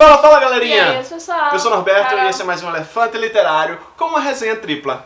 Fala, fala galerinha! E aí, pessoal? Eu sou o Norberto Carol. e esse é mais um Elefante Literário com uma resenha tripla.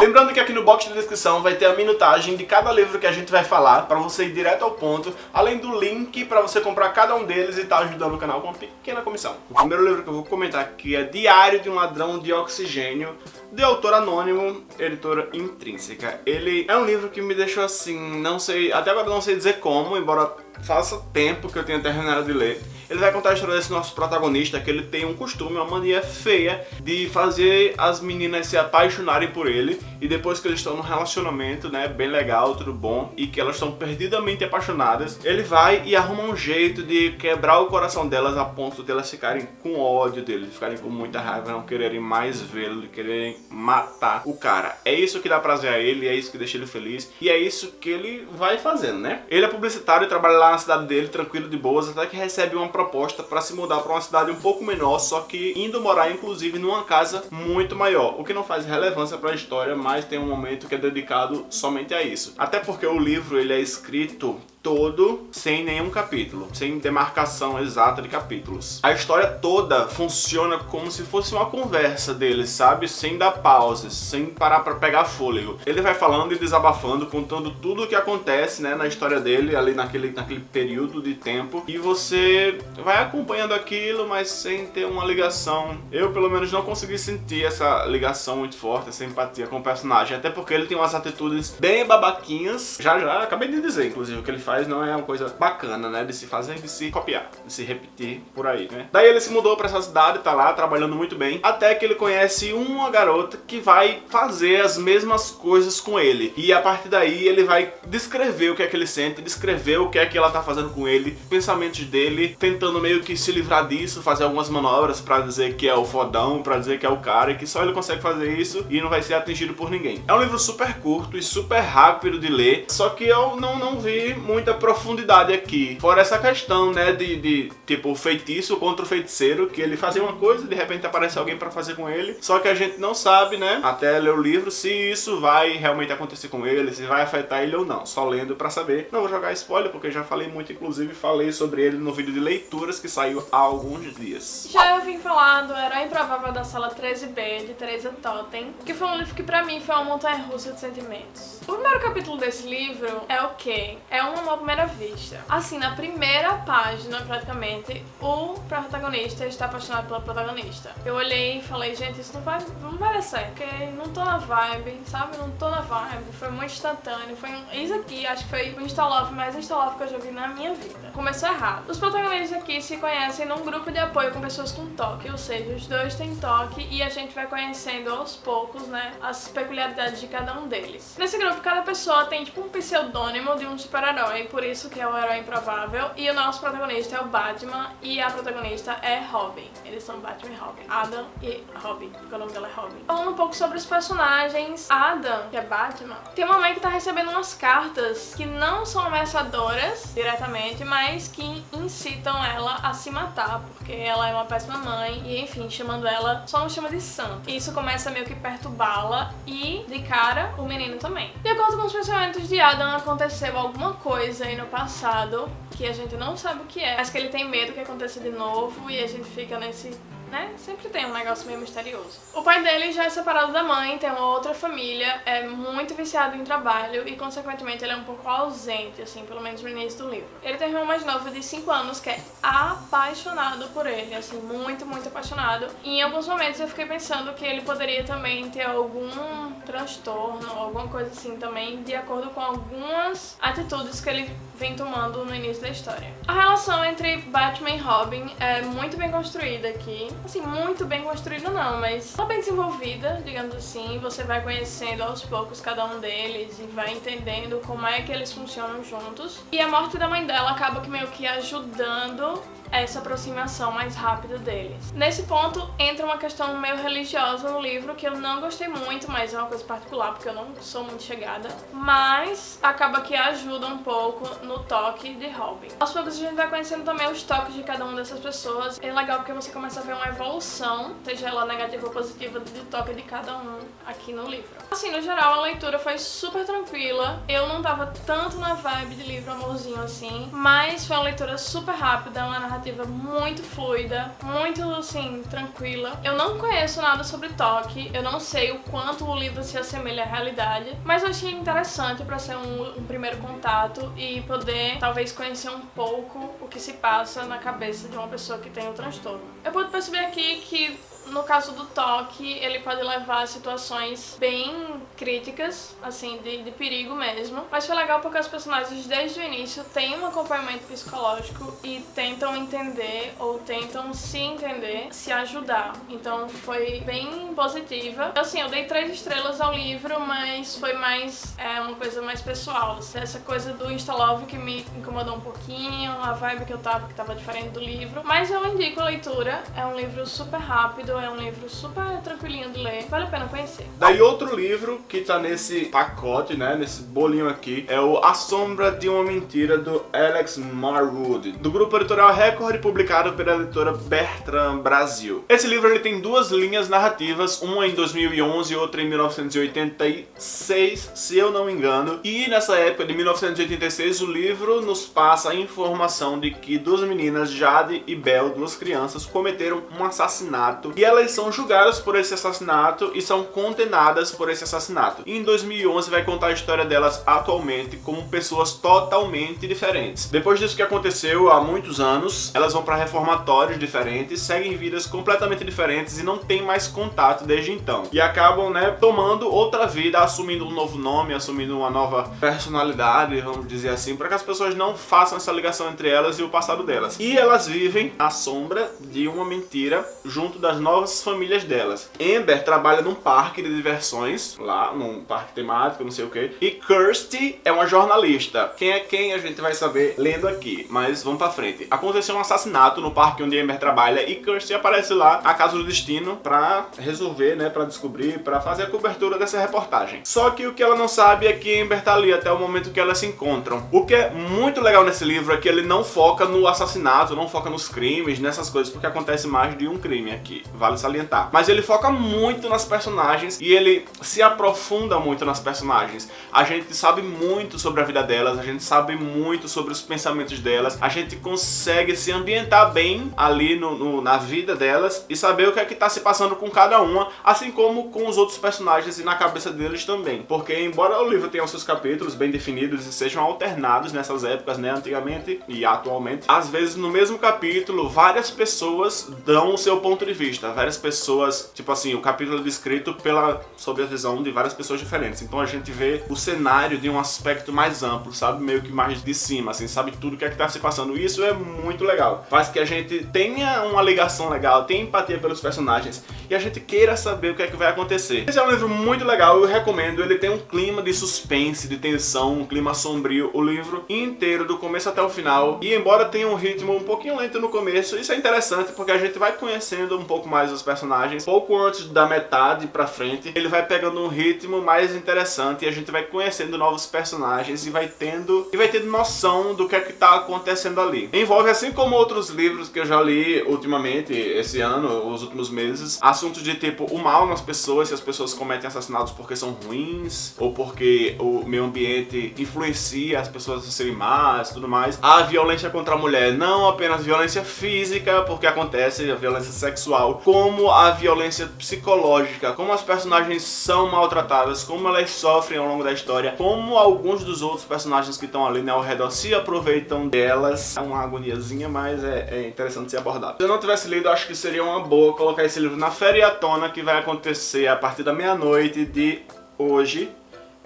Lembrando que aqui no box de descrição vai ter a minutagem de cada livro que a gente vai falar, para você ir direto ao ponto, além do link para você comprar cada um deles e estar ajudando o canal com uma pequena comissão. O primeiro livro que eu vou comentar aqui é Diário de um Ladrão de Oxigênio, de autor anônimo, editora intrínseca. Ele é um livro que me deixou assim, não sei, até agora não sei dizer como, embora faça tempo que eu tenha terminado de ler. Ele vai contar a história desse nosso protagonista, que ele tem um costume, uma mania feia de fazer as meninas se apaixonarem por ele e depois que eles estão num relacionamento, né, bem legal, tudo bom, e que elas estão perdidamente apaixonadas, ele vai e arruma um jeito de quebrar o coração delas a ponto de elas ficarem com ódio dele, de ficarem com muita raiva, não quererem mais vê-lo, quererem matar o cara. É isso que dá prazer a ele, é isso que deixa ele feliz e é isso que ele vai fazendo, né? Ele é publicitário e trabalha lá na cidade dele, tranquilo, de boas, até que recebe uma proposta para se mudar para uma cidade um pouco menor, só que indo morar inclusive numa casa muito maior, o que não faz relevância para a história, mas tem um momento que é dedicado somente a isso. Até porque o livro ele é escrito todo sem nenhum capítulo, sem demarcação exata de capítulos. A história toda funciona como se fosse uma conversa deles, sabe? Sem dar pausas, sem parar pra pegar fôlego. Ele vai falando e desabafando, contando tudo o que acontece né, na história dele, ali naquele, naquele período de tempo, e você vai acompanhando aquilo, mas sem ter uma ligação. Eu, pelo menos, não consegui sentir essa ligação muito forte, essa empatia com o personagem, até porque ele tem umas atitudes bem babaquinhas. Já, já, acabei de dizer, inclusive, o que ele faz faz não é uma coisa bacana, né? De se fazer de se copiar, de se repetir por aí, né? Daí ele se mudou pra essa cidade, tá lá trabalhando muito bem, até que ele conhece uma garota que vai fazer as mesmas coisas com ele. E a partir daí ele vai descrever o que é que ele sente, descrever o que é que ela tá fazendo com ele, pensamentos dele, tentando meio que se livrar disso, fazer algumas manobras pra dizer que é o fodão, pra dizer que é o cara, e que só ele consegue fazer isso e não vai ser atingido por ninguém. É um livro super curto e super rápido de ler, só que eu não, não vi muito muita profundidade aqui. Fora essa questão, né, de, de tipo, feitiço contra o feiticeiro, que ele fazia uma coisa, de repente aparece alguém pra fazer com ele, só que a gente não sabe, né, até ler o livro, se isso vai realmente acontecer com ele, se vai afetar ele ou não. Só lendo pra saber. Não vou jogar spoiler, porque já falei muito, inclusive falei sobre ele no vídeo de leituras que saiu há alguns dias. Já eu vim falar do Herói Improvável da Sala 13B, de Teresa Totten, que foi um livro que pra mim foi uma montanha-russa de sentimentos. O primeiro capítulo desse livro é o quê? É um amor à primeira vista. Assim, na primeira página, praticamente, o protagonista está apaixonado pela protagonista. Eu olhei e falei, gente, isso não vai, não vai dar certo, porque não tô na vibe, sabe? Não tô na vibe. Foi muito instantâneo. Foi isso aqui, acho que foi o Insta-Love mais Insta-Love que eu já vi na minha vida. Começou errado. Os protagonistas aqui se conhecem num grupo de apoio com pessoas com toque, ou seja, os dois têm toque e a gente vai conhecendo aos poucos, né, as peculiaridades de cada um deles. Nesse grupo, cada pessoa tem tipo um pseudônimo de um super-herói, por isso que é o herói improvável, e o nosso protagonista é o Batman e a protagonista é Robin. Eles são Batman e Robin. Adam e Robin, porque o nome dela é Robin. Falando um pouco sobre os personagens, Adam, que é Batman, tem uma mãe que tá recebendo umas cartas que não são ameaçadoras diretamente, mas que incitam ela a se matar, porque ela é uma péssima mãe e, enfim, chamando ela, só não chama de santo. Isso começa meio que perturbá-la e, de cara, o menino também. De acordo com os pensamentos de Adam, aconteceu alguma coisa aí no passado que a gente não sabe o que é, mas que ele tem medo que aconteça de novo e a gente fica nesse né? Sempre tem um negócio meio misterioso. O pai dele já é separado da mãe, tem uma outra família, é muito viciado em trabalho e, consequentemente, ele é um pouco ausente, assim, pelo menos no início do livro. Ele tem um irmão mais novo de 5 anos que é apaixonado por ele, assim, muito, muito apaixonado. E em alguns momentos eu fiquei pensando que ele poderia também ter algum transtorno, alguma coisa assim também, de acordo com algumas atitudes que ele vem tomando no início da história. A relação entre Batman e Robin é muito bem construída aqui assim, muito bem construída não, mas tá bem desenvolvida, digamos assim. Você vai conhecendo aos poucos cada um deles e vai entendendo como é que eles funcionam juntos. E a morte da mãe dela acaba que meio que ajudando essa aproximação mais rápida deles. Nesse ponto entra uma questão meio religiosa no livro que eu não gostei muito, mas é uma coisa particular porque eu não sou muito chegada, mas acaba que ajuda um pouco no toque de Robin. Aos poucos a gente vai conhecendo também os toques de cada uma dessas pessoas. É legal porque você começa a ver uma evolução, seja ela negativa ou positiva, do toque de cada um aqui no livro. Assim, no geral, a leitura foi super tranquila. Eu não tava tanto na vibe de livro amorzinho assim, mas foi uma leitura super rápida, uma narrativa muito fluida, muito, assim, tranquila. Eu não conheço nada sobre toque, eu não sei o quanto o livro se assemelha à realidade, mas eu achei interessante para ser um, um primeiro contato e poder, talvez, conhecer um pouco o que se passa na cabeça de uma pessoa que tem o transtorno. Eu pude perceber aqui que no caso do toque, ele pode levar a situações bem críticas, assim, de, de, perigo mesmo. Mas foi legal porque os personagens, desde o início, têm um acompanhamento psicológico e tentam entender ou tentam se entender, se ajudar. Então foi bem positiva. Assim, eu dei três estrelas ao livro, mas foi mais é, uma coisa mais pessoal. Essa coisa do Instalove que me incomodou um pouquinho, a vibe que eu tava, que tava diferente do livro. Mas eu indico a leitura, é um livro super rápido, é um livro super tranquilinho de ler, vale a pena conhecer. Daí outro livro que tá nesse pacote, né, nesse bolinho aqui, é o A Sombra de uma Mentira, do Alex Marwood, do grupo editorial Record, publicado pela editora Bertrand Brasil. Esse livro ele tem duas linhas narrativas, uma em 2011 e outra em 1986, se eu não me engano, e nessa época de 1986 o livro nos passa a informação de que duas meninas, Jade e Belle, duas crianças, cometeram um assassinato e elas são julgadas por esse assassinato e são condenadas por esse assassinato. E em 2011 vai contar a história delas atualmente como pessoas totalmente diferentes. Depois disso que aconteceu há muitos anos, elas vão para reformatórios diferentes, seguem vidas completamente diferentes e não têm mais contato desde então. E acabam, né, tomando outra vida, assumindo um novo nome, assumindo uma nova personalidade, vamos dizer assim, para que as pessoas não façam essa ligação entre elas e o passado delas. E elas vivem à sombra de uma mentira junto das novas famílias delas. Amber trabalha num parque de diversões, lá, num parque temático, não sei o que. E Kirsty é uma jornalista. Quem é quem a gente vai saber lendo aqui, mas vamos pra frente. Aconteceu um assassinato no parque onde Amber trabalha e Kirsty aparece lá, a casa do destino, pra resolver, né, pra descobrir, pra fazer a cobertura dessa reportagem. Só que o que ela não sabe é que Amber tá ali até o momento que elas se encontram. O que é muito legal nesse livro é que ele não foca no assassinato, não foca nos crimes, nessas coisas, porque acontece mais de um crime aqui. Vale salientar. Mas ele foca muito nas personagens e ele se aprofunda muito nas personagens. A gente sabe muito sobre a vida delas, a gente sabe muito sobre os pensamentos delas, a gente consegue se ambientar bem ali no, no, na vida delas e saber o que é que tá se passando com cada uma, assim como com os outros personagens e na cabeça deles também. Porque embora o livro tenha os seus capítulos bem definidos e sejam alternados nessas épocas, né, antigamente e atualmente, às vezes no mesmo capítulo várias pessoas dão o seu ponto de vista, várias pessoas, tipo assim, o capítulo é descrito pela, sob a visão de várias pessoas diferentes. Então a gente vê o cenário de um aspecto mais amplo, sabe? Meio que mais de cima, assim, sabe tudo o que é que tá se passando. Isso é muito legal. Faz que a gente tenha uma ligação legal, tenha empatia pelos personagens e a gente queira saber o que é que vai acontecer. Esse é um livro muito legal, eu recomendo. Ele tem um clima de suspense, de tensão, um clima sombrio. O livro inteiro, do começo até o final. E embora tenha um ritmo um pouquinho lento no começo, isso é interessante porque a gente vai conhecendo um pouco mais os personagens. Pouco antes da metade pra frente, ele vai pegando um ritmo mais interessante e a gente vai conhecendo novos personagens e vai tendo e vai tendo noção do que é que tá acontecendo ali. Envolve, assim como outros livros que eu já li ultimamente, esse ano, os últimos meses, assuntos de tipo o mal nas pessoas, se as pessoas cometem assassinatos porque são ruins, ou porque o meio ambiente influencia as pessoas a serem más e tudo mais. A violência contra a mulher, não apenas violência física, porque acontece a violência sexual, como a violência psicológica, como as personagens são maltratadas, como elas sofrem ao longo da história, como alguns dos outros personagens que estão ali né, ao redor se aproveitam delas. É uma agoniazinha, mas é, é interessante ser abordado. Se eu não tivesse lido, acho que seria uma boa colocar esse livro na feriatona que vai acontecer a partir da meia-noite de hoje,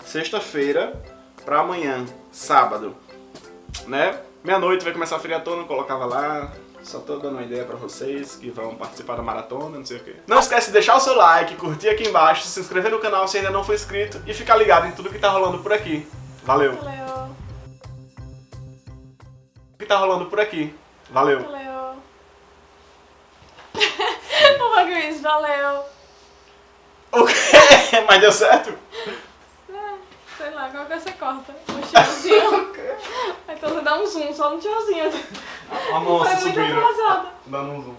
sexta-feira, para amanhã, sábado, né? Meia-noite vai começar a friatona, colocava lá. Só tô dando uma ideia pra vocês que vão participar da maratona, não sei o quê. Não esquece de deixar o seu like, curtir aqui embaixo, se inscrever no canal se ainda não for inscrito e ficar ligado em tudo que tá rolando por aqui. Valeu! Valeu! O que tá rolando por aqui. Valeu! Valeu! Ô, é valeu! O quê? Mas deu certo? É, sei lá, qual que você corta? Um chãozinho. então você dá um zoom só no tiozinho. A moça Foi muito subindo. atrasada. Dando um zoom.